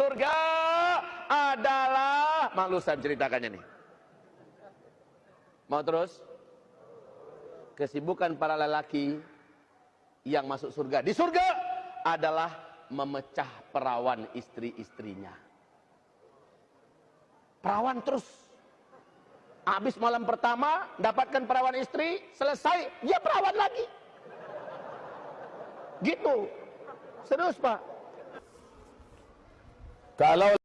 surga adalah malu saya menceritakannya nih. Mau terus? Kesibukan para lelaki yang masuk surga di surga adalah memecah perawan istri-istrinya. Perawan terus. Habis malam pertama dapatkan perawan istri selesai dia perawan lagi. Gitu. Serius pak تعالوا